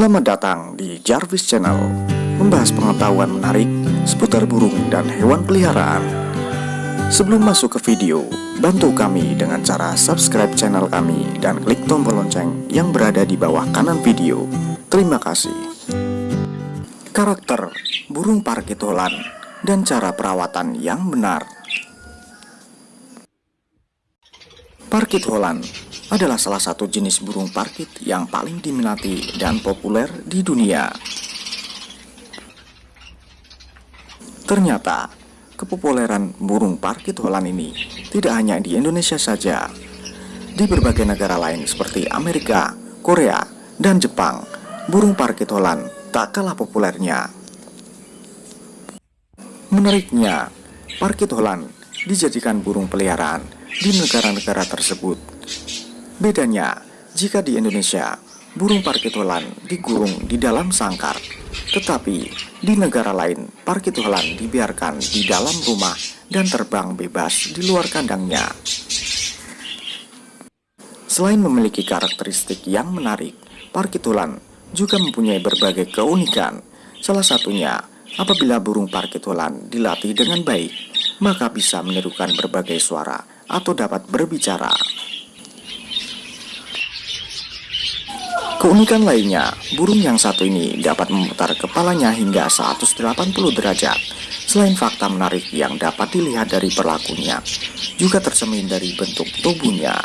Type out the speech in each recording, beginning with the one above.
Selamat datang di Jarvis Channel Membahas pengetahuan menarik seputar burung dan hewan peliharaan. Sebelum masuk ke video, bantu kami dengan cara subscribe channel kami dan klik tombol lonceng yang berada di bawah kanan video. Terima kasih. Karakter burung parkit Holland dan cara perawatan yang benar Parkit Holland adalah salah satu jenis burung parkit yang paling diminati dan populer di dunia. Ternyata, kepopuleran burung parkit Holland ini tidak hanya di Indonesia saja. Di berbagai negara lain seperti Amerika, Korea, dan Jepang, burung parkit Holland tak kalah populernya. Menariknya, parkit Holland dijadikan burung peliharaan di negara-negara tersebut Bedanya, jika di Indonesia, burung parkit digurung di dalam sangkar, tetapi di negara lain, parkit dibiarkan di dalam rumah dan terbang bebas di luar kandangnya. Selain memiliki karakteristik yang menarik, parkit juga mempunyai berbagai keunikan. Salah satunya, apabila burung parkit dilatih dengan baik, maka bisa menirukan berbagai suara atau dapat berbicara. Keunikan lainnya, burung yang satu ini dapat memutar kepalanya hingga 180 derajat. Selain fakta menarik yang dapat dilihat dari perlakunya, juga tersemin dari bentuk tubuhnya.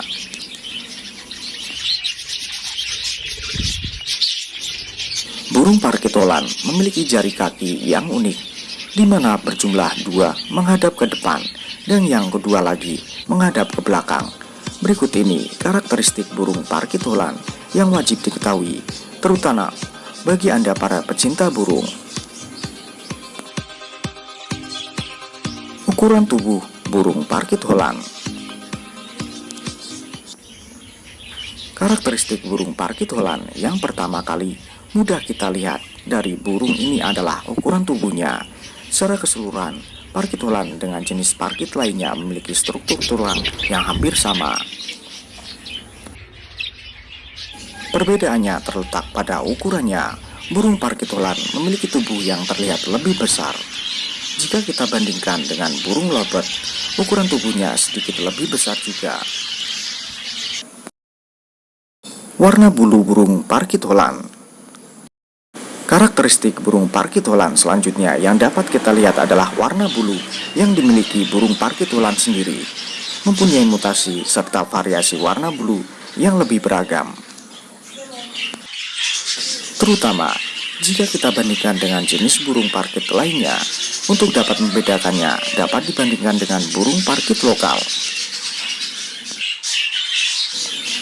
Burung parkitolan memiliki jari kaki yang unik, di mana berjumlah dua menghadap ke depan dan yang kedua lagi menghadap ke belakang. Berikut ini karakteristik burung parkitolan yang wajib diketahui, terutama bagi Anda para pecinta burung. Ukuran tubuh burung parkit Holland Karakteristik burung parkit Holland yang pertama kali mudah kita lihat dari burung ini adalah ukuran tubuhnya. Secara keseluruhan, parkit Holland dengan jenis parkit lainnya memiliki struktur tulang yang hampir sama. Perbedaannya terletak pada ukurannya. Burung parkitolan memiliki tubuh yang terlihat lebih besar. Jika kita bandingkan dengan burung lobet, ukuran tubuhnya sedikit lebih besar juga. Warna bulu burung parkitolan Karakteristik burung parkitolan selanjutnya yang dapat kita lihat adalah warna bulu yang dimiliki burung parkitolan sendiri mempunyai mutasi serta variasi warna bulu yang lebih beragam terutama jika kita bandingkan dengan jenis burung parkit lainnya. Untuk dapat membedakannya, dapat dibandingkan dengan burung parkit lokal.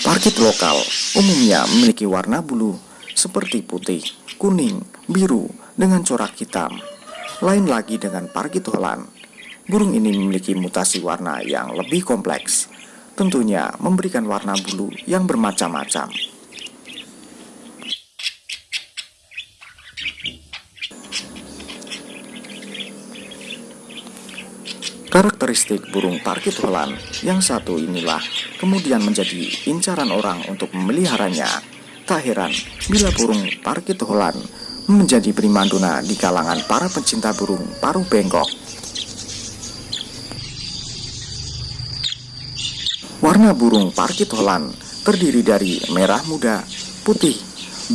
Parkit lokal umumnya memiliki warna bulu seperti putih, kuning, biru dengan corak hitam. Lain lagi dengan parkit Holland. Burung ini memiliki mutasi warna yang lebih kompleks, tentunya memberikan warna bulu yang bermacam-macam. Karakteristik burung parkit Holland yang satu inilah kemudian menjadi incaran orang untuk memeliharanya. Tak heran bila burung parkit Holland menjadi primadona di kalangan para pencinta burung paruh bengkok. Warna burung parkit Holland terdiri dari merah muda, putih,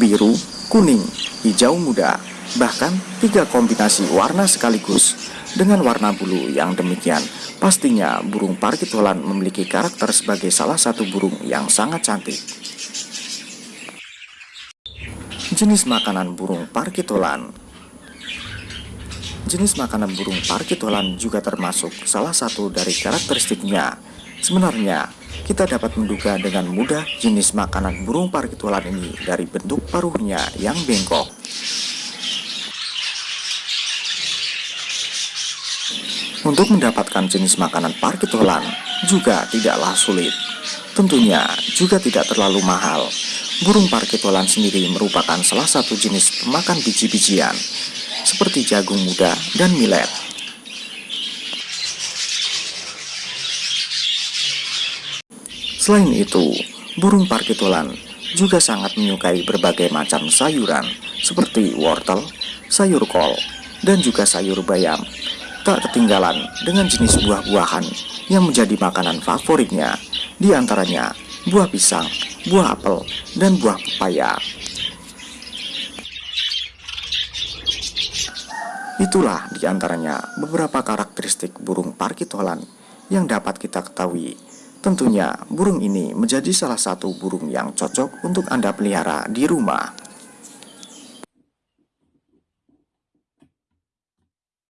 biru, kuning, hijau muda, bahkan tiga kombinasi warna sekaligus dengan warna bulu yang demikian, pastinya burung parkit Holland memiliki karakter sebagai salah satu burung yang sangat cantik. Jenis makanan burung parkit Holland Jenis makanan burung parkit Holland juga termasuk salah satu dari karakteristiknya. Sebenarnya, kita dapat menduga dengan mudah jenis makanan burung parkit Holland ini dari bentuk paruhnya yang bengkok. Untuk mendapatkan jenis makanan parkit Holland juga tidaklah sulit. Tentunya juga tidak terlalu mahal. Burung parkit Holland sendiri merupakan salah satu jenis pemakan biji-bijian seperti jagung muda dan millet. Selain itu, burung parkit Holland juga sangat menyukai berbagai macam sayuran seperti wortel, sayur kol, dan juga sayur bayam. Tak ketinggalan dengan jenis buah-buahan yang menjadi makanan favoritnya, di antaranya buah pisang, buah apel, dan buah pepaya. Itulah di antaranya beberapa karakteristik burung parkit Holland yang dapat kita ketahui. Tentunya burung ini menjadi salah satu burung yang cocok untuk Anda pelihara di rumah.